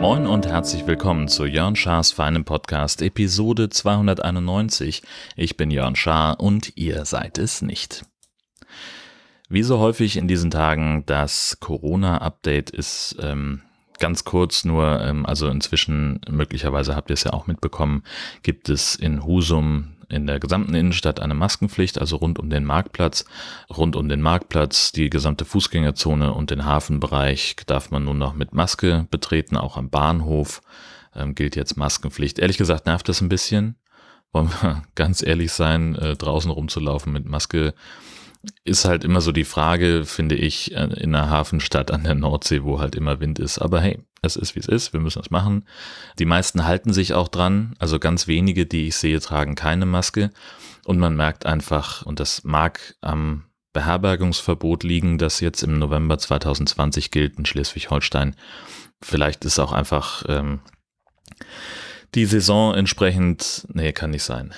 Moin und herzlich willkommen zu Jörn Schars feinem Podcast Episode 291. Ich bin Jörn Schaar und ihr seid es nicht. Wie so häufig in diesen Tagen, das Corona-Update ist ähm, ganz kurz nur, ähm, also inzwischen, möglicherweise habt ihr es ja auch mitbekommen, gibt es in Husum in der gesamten Innenstadt eine Maskenpflicht, also rund um den Marktplatz. Rund um den Marktplatz, die gesamte Fußgängerzone und den Hafenbereich darf man nun noch mit Maske betreten, auch am Bahnhof ähm, gilt jetzt Maskenpflicht. Ehrlich gesagt nervt das ein bisschen. Wollen wir ganz ehrlich sein, äh, draußen rumzulaufen mit Maske ist halt immer so die Frage, finde ich, äh, in einer Hafenstadt an der Nordsee, wo halt immer Wind ist. Aber hey, es ist wie es ist, wir müssen es machen. Die meisten halten sich auch dran, also ganz wenige, die ich sehe, tragen keine Maske. Und man merkt einfach, und das mag am Beherbergungsverbot liegen, das jetzt im November 2020 gilt in Schleswig-Holstein. Vielleicht ist auch einfach ähm, die Saison entsprechend, nee, kann nicht sein.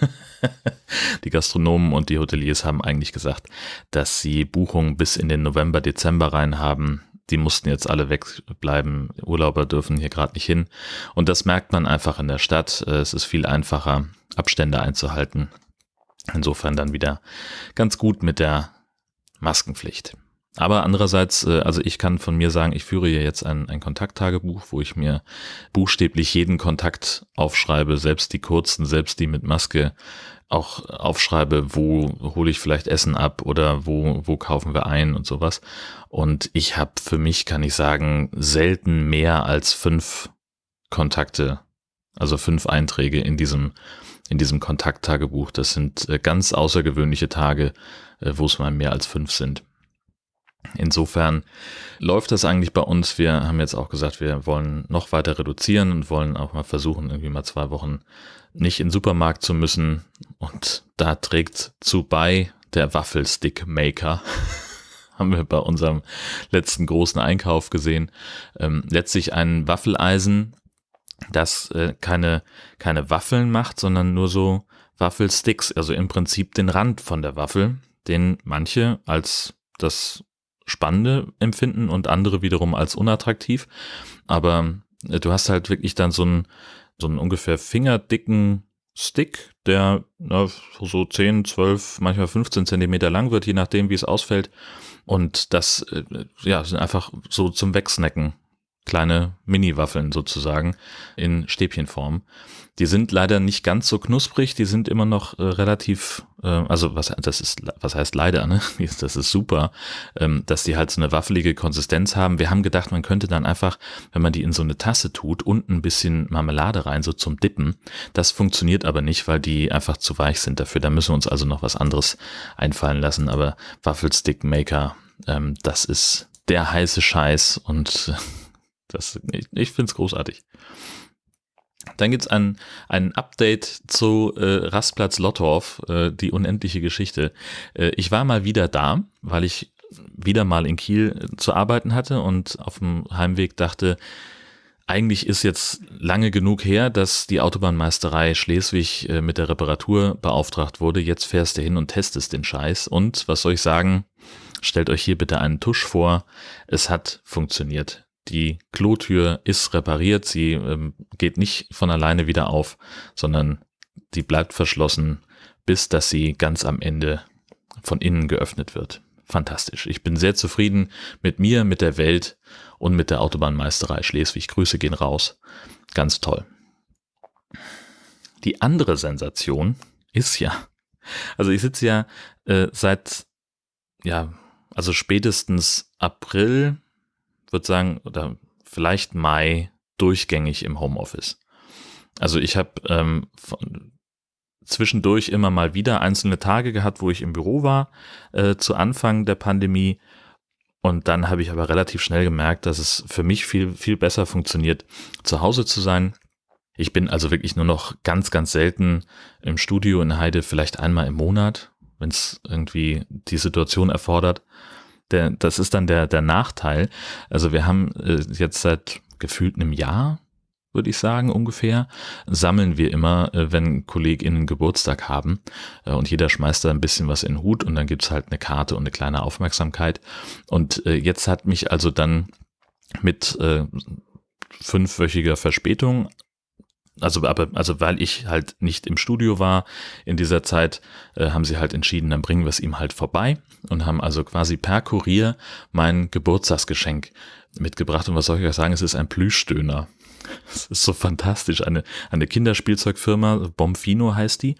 die Gastronomen und die Hoteliers haben eigentlich gesagt, dass sie Buchungen bis in den November, Dezember rein haben. Die mussten jetzt alle wegbleiben. Urlauber dürfen hier gerade nicht hin. Und das merkt man einfach in der Stadt. Es ist viel einfacher, Abstände einzuhalten. Insofern dann wieder ganz gut mit der Maskenpflicht. Aber andererseits, äh, also ich kann von mir sagen, ich führe hier jetzt ein, ein Kontakttagebuch, wo ich mir buchstäblich jeden Kontakt aufschreibe, selbst die kurzen, selbst die mit Maske, auch aufschreibe, wo hole ich vielleicht Essen ab oder wo, wo kaufen wir ein und sowas. Und ich habe für mich, kann ich sagen, selten mehr als fünf Kontakte, also fünf Einträge in diesem, in diesem Kontakttagebuch. Das sind äh, ganz außergewöhnliche Tage, äh, wo es mal mehr als fünf sind. Insofern läuft das eigentlich bei uns. Wir haben jetzt auch gesagt, wir wollen noch weiter reduzieren und wollen auch mal versuchen, irgendwie mal zwei Wochen nicht in den Supermarkt zu müssen. Und da trägt zu bei der Waffelstick Maker. haben wir bei unserem letzten großen Einkauf gesehen. Ähm, letztlich ein Waffeleisen, das äh, keine, keine Waffeln macht, sondern nur so Waffelsticks, also im Prinzip den Rand von der Waffel, den manche als das Spannende empfinden und andere wiederum als unattraktiv. Aber äh, du hast halt wirklich dann so einen, so einen ungefähr fingerdicken Stick, der na, so 10, 12, manchmal 15 Zentimeter lang wird, je nachdem, wie es ausfällt. Und das äh, ja, sind einfach so zum Wegsnacken kleine Mini-Waffeln sozusagen in Stäbchenform. Die sind leider nicht ganz so knusprig, die sind immer noch äh, relativ, äh, also was das ist, was heißt leider, ne? Das ist super, ähm, dass die halt so eine waffelige Konsistenz haben. Wir haben gedacht, man könnte dann einfach, wenn man die in so eine Tasse tut, unten ein bisschen Marmelade rein, so zum Dippen. Das funktioniert aber nicht, weil die einfach zu weich sind dafür. Da müssen wir uns also noch was anderes einfallen lassen. Aber Waffelstick Maker, ähm, das ist der heiße Scheiß und das, ich, ich finde es großartig. Dann gibt's ein, ein Update zu äh, Rastplatz Lottorf, äh, die unendliche Geschichte. Äh, ich war mal wieder da, weil ich wieder mal in Kiel äh, zu arbeiten hatte und auf dem Heimweg dachte, eigentlich ist jetzt lange genug her, dass die Autobahnmeisterei Schleswig äh, mit der Reparatur beauftragt wurde. Jetzt fährst du hin und testest den Scheiß. Und was soll ich sagen? Stellt euch hier bitte einen Tusch vor. Es hat funktioniert. Die Klotür ist repariert, sie ähm, geht nicht von alleine wieder auf, sondern die bleibt verschlossen, bis dass sie ganz am Ende von innen geöffnet wird. Fantastisch. Ich bin sehr zufrieden mit mir, mit der Welt und mit der Autobahnmeisterei Schleswig. Grüße gehen raus. Ganz toll. Die andere Sensation ist ja, also ich sitze ja äh, seit, ja, also spätestens April würde sagen, oder vielleicht Mai durchgängig im Homeoffice. Also ich habe ähm, zwischendurch immer mal wieder einzelne Tage gehabt, wo ich im Büro war, äh, zu Anfang der Pandemie. Und dann habe ich aber relativ schnell gemerkt, dass es für mich viel, viel besser funktioniert, zu Hause zu sein. Ich bin also wirklich nur noch ganz, ganz selten im Studio in Heide, vielleicht einmal im Monat, wenn es irgendwie die Situation erfordert der, das ist dann der, der Nachteil. Also wir haben äh, jetzt seit gefühlt einem Jahr würde ich sagen, ungefähr, sammeln wir immer, äh, wenn KollegInnen Geburtstag haben. Äh, und jeder schmeißt da ein bisschen was in den Hut und dann gibt's halt eine Karte und eine kleine Aufmerksamkeit. Und äh, jetzt hat mich also dann mit fünfwöchiger Verspätung also aber also weil ich halt nicht im Studio war in dieser Zeit, äh, haben sie halt entschieden, dann bringen wir es ihm halt vorbei und haben also quasi per Kurier mein Geburtstagsgeschenk mitgebracht. Und was soll ich euch sagen? Es ist ein Plüschstöhner. Es ist so fantastisch. Eine, eine Kinderspielzeugfirma, Bomfino heißt die.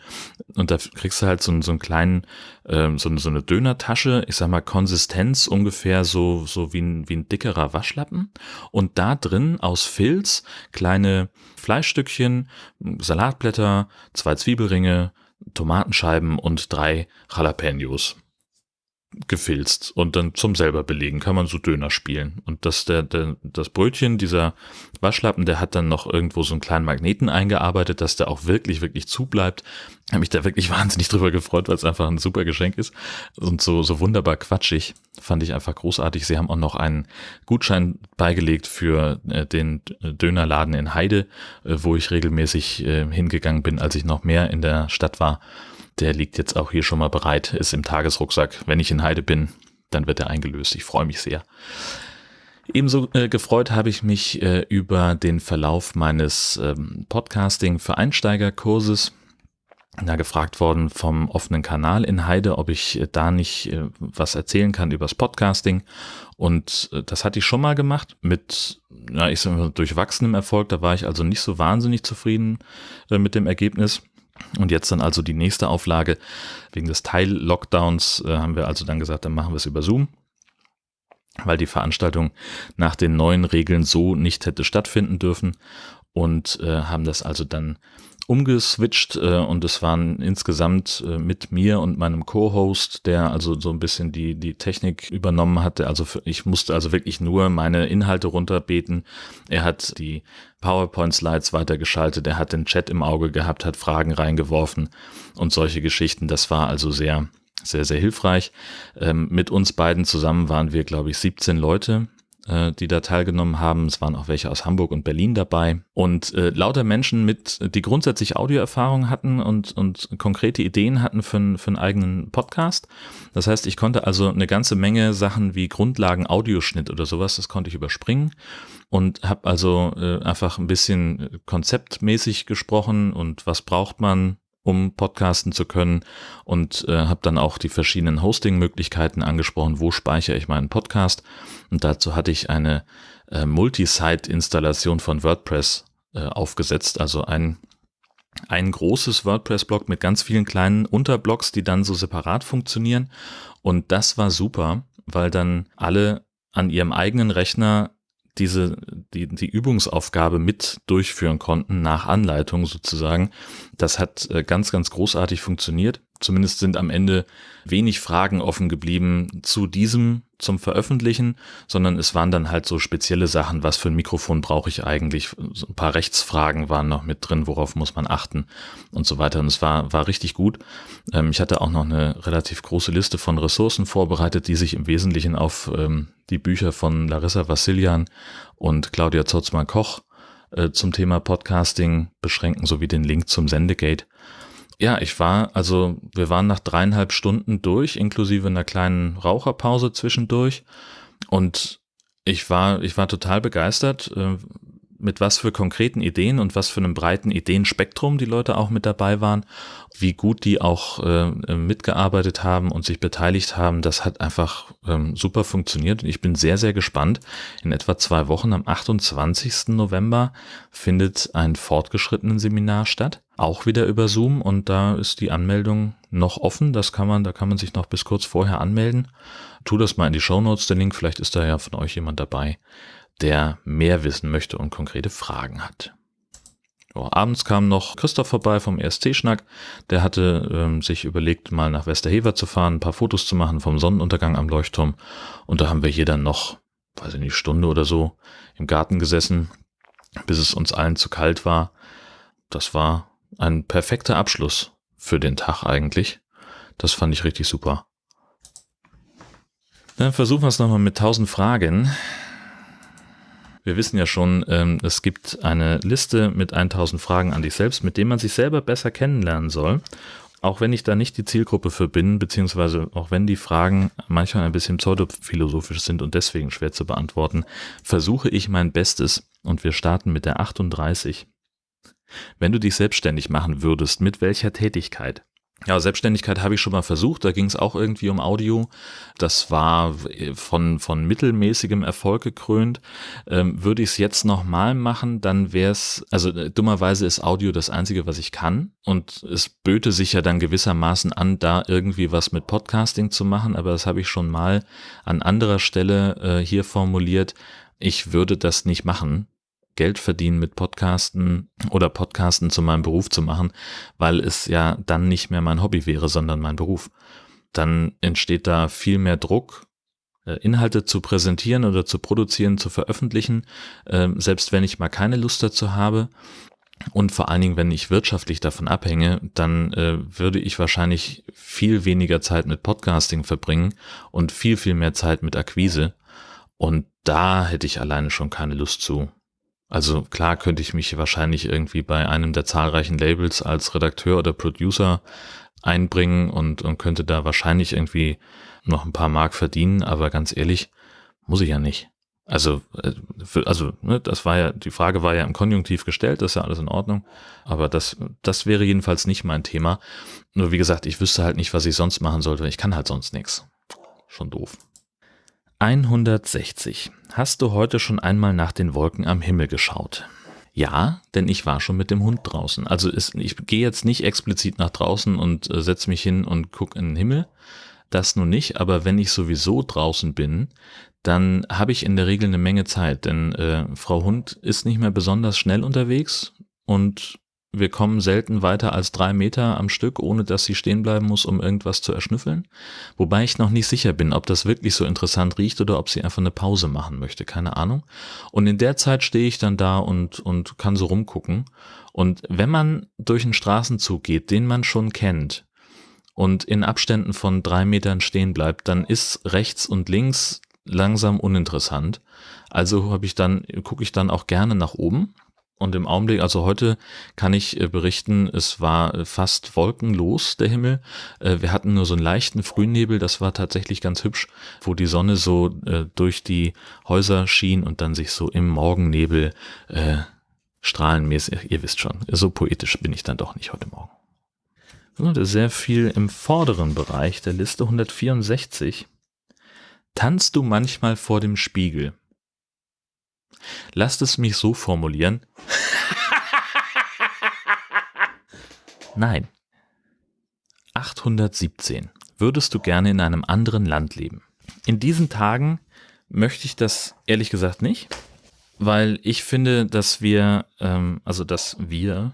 Und da kriegst du halt so, so einen kleinen, ähm, so, so eine Dönertasche, ich sag mal Konsistenz ungefähr so, so wie ein, wie ein dickerer Waschlappen. Und da drin aus Filz kleine Fleischstückchen, Salatblätter, zwei Zwiebelringe, Tomatenscheiben und drei Jalapenos gefilzt und dann zum selber belegen. Kann man so Döner spielen. Und das der, der das Brötchen dieser Waschlappen der hat dann noch irgendwo so einen kleinen Magneten eingearbeitet dass der auch wirklich wirklich zubleibt habe mich da wirklich wahnsinnig drüber gefreut weil es einfach ein super Geschenk ist. Und so so wunderbar quatschig fand ich einfach großartig. Sie haben auch noch einen Gutschein beigelegt für äh, den Dönerladen in Heide äh, wo ich regelmäßig äh, hingegangen bin als ich noch mehr in der Stadt war der liegt jetzt auch hier schon mal bereit, ist im Tagesrucksack. Wenn ich in Heide bin, dann wird er eingelöst. Ich freue mich sehr. Ebenso äh, gefreut habe ich mich äh, über den Verlauf meines ähm, Podcasting für Einsteigerkurses. Da gefragt worden vom offenen Kanal in Heide, ob ich äh, da nicht äh, was erzählen kann übers Podcasting. Und äh, das hatte ich schon mal gemacht mit, ja, ich sag mal, durchwachsenem Erfolg. Da war ich also nicht so wahnsinnig zufrieden äh, mit dem Ergebnis. Und jetzt dann also die nächste Auflage. Wegen des Teil-Lockdowns äh, haben wir also dann gesagt, dann machen wir es über Zoom, weil die Veranstaltung nach den neuen Regeln so nicht hätte stattfinden dürfen und äh, haben das also dann umgeswitcht äh, und es waren insgesamt äh, mit mir und meinem Co-Host, der also so ein bisschen die, die Technik übernommen hatte. Also für, ich musste also wirklich nur meine Inhalte runterbeten. Er hat die PowerPoint-Slides weitergeschaltet, er hat den Chat im Auge gehabt, hat Fragen reingeworfen und solche Geschichten. Das war also sehr, sehr, sehr hilfreich. Ähm, mit uns beiden zusammen waren wir, glaube ich, 17 Leute äh, die da teilgenommen haben. Es waren auch welche aus Hamburg und Berlin dabei. Und äh, lauter Menschen mit, die grundsätzlich Audioerfahrung hatten und, und konkrete Ideen hatten für, für einen eigenen Podcast. Das heißt, ich konnte also eine ganze Menge Sachen wie Grundlagen Audioschnitt oder sowas, das konnte ich überspringen und habe also äh, einfach ein bisschen konzeptmäßig gesprochen und was braucht man um podcasten zu können und äh, habe dann auch die verschiedenen Hosting-Möglichkeiten angesprochen, wo speichere ich meinen Podcast und dazu hatte ich eine äh, Multisite-Installation von WordPress äh, aufgesetzt, also ein ein großes WordPress-Blog mit ganz vielen kleinen Unterblocks, die dann so separat funktionieren. Und das war super, weil dann alle an ihrem eigenen Rechner diese, die, die Übungsaufgabe mit durchführen konnten, nach Anleitung sozusagen. Das hat äh, ganz, ganz großartig funktioniert. Zumindest sind am Ende wenig Fragen offen geblieben zu diesem zum Veröffentlichen, sondern es waren dann halt so spezielle Sachen, was für ein Mikrofon brauche ich eigentlich. So ein paar Rechtsfragen waren noch mit drin, worauf muss man achten und so weiter. Und es war, war richtig gut. Ähm, ich hatte auch noch eine relativ große Liste von Ressourcen vorbereitet, die sich im Wesentlichen auf ähm, die Bücher von Larissa Vassilian und Claudia Zotzmann-Koch äh, zum Thema Podcasting beschränken, sowie den Link zum Sendegate. Ja, ich war, also wir waren nach dreieinhalb Stunden durch, inklusive einer kleinen Raucherpause zwischendurch. Und ich war, ich war total begeistert, äh, mit was für konkreten Ideen und was für einem breiten Ideenspektrum die Leute auch mit dabei waren, wie gut die auch äh, mitgearbeitet haben und sich beteiligt haben. Das hat einfach ähm, super funktioniert ich bin sehr, sehr gespannt. In etwa zwei Wochen, am 28. November, findet ein fortgeschrittenen Seminar statt. Auch wieder über Zoom und da ist die Anmeldung noch offen. Das kann man, da kann man sich noch bis kurz vorher anmelden. Tu das mal in die Show Notes, der Link. Vielleicht ist da ja von euch jemand dabei der mehr wissen möchte und konkrete Fragen hat. Oh, abends kam noch Christoph vorbei vom ESC-Schnack. Der hatte ähm, sich überlegt, mal nach Westerhever zu fahren, ein paar Fotos zu machen vom Sonnenuntergang am Leuchtturm. Und da haben wir hier dann noch, weiß ich nicht, Stunde oder so im Garten gesessen, bis es uns allen zu kalt war. Das war ein perfekter Abschluss für den Tag eigentlich. Das fand ich richtig super. Dann versuchen wir es nochmal mit 1000 Fragen. Wir wissen ja schon, ähm, es gibt eine Liste mit 1000 Fragen an dich selbst, mit denen man sich selber besser kennenlernen soll. Auch wenn ich da nicht die Zielgruppe für bin, beziehungsweise auch wenn die Fragen manchmal ein bisschen pseudophilosophisch sind und deswegen schwer zu beantworten, versuche ich mein Bestes und wir starten mit der 38. Wenn du dich selbstständig machen würdest, mit welcher Tätigkeit? Ja, Selbstständigkeit habe ich schon mal versucht. Da ging es auch irgendwie um Audio. Das war von, von mittelmäßigem Erfolg gekrönt. Ähm, würde ich es jetzt nochmal machen, dann wäre es, also äh, dummerweise ist Audio das Einzige, was ich kann. Und es böte sich ja dann gewissermaßen an, da irgendwie was mit Podcasting zu machen. Aber das habe ich schon mal an anderer Stelle äh, hier formuliert. Ich würde das nicht machen, Geld verdienen mit Podcasten oder Podcasten zu meinem Beruf zu machen, weil es ja dann nicht mehr mein Hobby wäre, sondern mein Beruf. Dann entsteht da viel mehr Druck, äh, Inhalte zu präsentieren oder zu produzieren, zu veröffentlichen, ähm, selbst wenn ich mal keine Lust dazu habe. Und vor allen Dingen, wenn ich wirtschaftlich davon abhänge, dann äh, würde ich wahrscheinlich viel weniger Zeit mit Podcasting verbringen und viel, viel mehr Zeit mit Akquise. Und da hätte ich alleine schon keine Lust zu. Also klar könnte ich mich wahrscheinlich irgendwie bei einem der zahlreichen Labels als Redakteur oder Producer einbringen und, und könnte da wahrscheinlich irgendwie noch ein paar Mark verdienen, aber ganz ehrlich, muss ich ja nicht. Also, äh, also, ne, das war ja, die Frage war ja im Konjunktiv gestellt, das ist ja alles in Ordnung. Aber das, das wäre jedenfalls nicht mein Thema. Nur wie gesagt, ich wüsste halt nicht, was ich sonst machen sollte. Ich kann halt sonst nichts. Schon doof. 160. Hast du heute schon einmal nach den Wolken am Himmel geschaut? Ja, denn ich war schon mit dem Hund draußen. Also ist, ich gehe jetzt nicht explizit nach draußen und äh, setze mich hin und gucke in den Himmel. Das nun nicht, aber wenn ich sowieso draußen bin, dann habe ich in der Regel eine Menge Zeit, denn äh, Frau Hund ist nicht mehr besonders schnell unterwegs und wir kommen selten weiter als drei Meter am Stück, ohne dass sie stehen bleiben muss, um irgendwas zu erschnüffeln. Wobei ich noch nicht sicher bin, ob das wirklich so interessant riecht oder ob sie einfach eine Pause machen möchte. Keine Ahnung. Und in der Zeit stehe ich dann da und, und kann so rumgucken. Und wenn man durch einen Straßenzug geht, den man schon kennt, und in Abständen von drei Metern stehen bleibt, dann ist rechts und links langsam uninteressant. Also habe ich dann, gucke ich dann auch gerne nach oben und im Augenblick, also heute kann ich äh, berichten, es war äh, fast wolkenlos, der Himmel. Äh, wir hatten nur so einen leichten Frühnebel, das war tatsächlich ganz hübsch, wo die Sonne so durch die Häuser schien und dann sich so im Morgennebel äh, strahlenmäßig, ihr wisst schon, so poetisch bin ich dann doch nicht heute Morgen. Sehr viel im vorderen Bereich der Liste 164. Tanzt du manchmal vor dem Spiegel? Lasst es mich so formulieren. Nein. 817. Würdest du gerne in einem anderen Land leben? In diesen Tagen möchte ich das ehrlich gesagt nicht, weil ich finde, dass wir, ähm, also dass wir,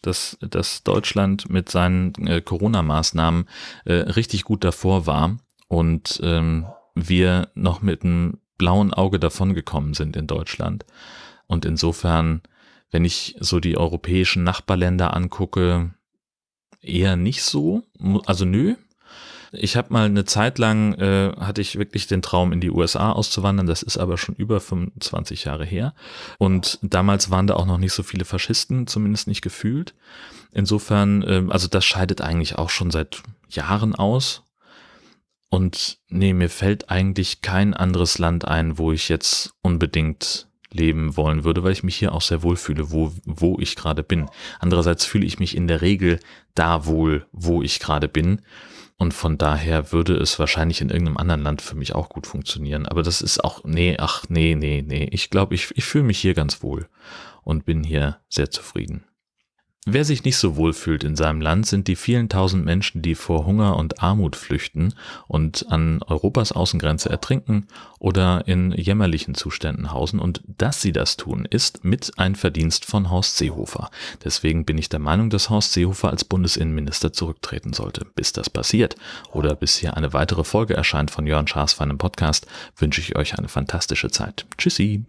dass, dass Deutschland mit seinen äh, Corona-Maßnahmen äh, richtig gut davor war und ähm, wir noch mit einem blauen Auge davongekommen sind in Deutschland. Und insofern, wenn ich so die europäischen Nachbarländer angucke, eher nicht so. Also nö. Ich habe mal eine Zeit lang, äh, hatte ich wirklich den Traum, in die USA auszuwandern. Das ist aber schon über 25 Jahre her. Und damals waren da auch noch nicht so viele Faschisten, zumindest nicht gefühlt. Insofern, äh, also das scheidet eigentlich auch schon seit Jahren aus. Und nee, mir fällt eigentlich kein anderes Land ein, wo ich jetzt unbedingt leben wollen würde, weil ich mich hier auch sehr wohl fühle, wo, wo ich gerade bin. Andererseits fühle ich mich in der Regel da wohl, wo ich gerade bin. Und von daher würde es wahrscheinlich in irgendeinem anderen Land für mich auch gut funktionieren. Aber das ist auch, nee, ach, nee, nee, nee. Ich glaube, ich, ich fühle mich hier ganz wohl und bin hier sehr zufrieden. Wer sich nicht so wohl fühlt in seinem Land, sind die vielen tausend Menschen, die vor Hunger und Armut flüchten und an Europas Außengrenze ertrinken oder in jämmerlichen Zuständen hausen. Und dass sie das tun, ist mit ein Verdienst von Horst Seehofer. Deswegen bin ich der Meinung, dass Horst Seehofer als Bundesinnenminister zurücktreten sollte. Bis das passiert oder bis hier eine weitere Folge erscheint von Jörn Schaas für einen Podcast, wünsche ich euch eine fantastische Zeit. Tschüssi!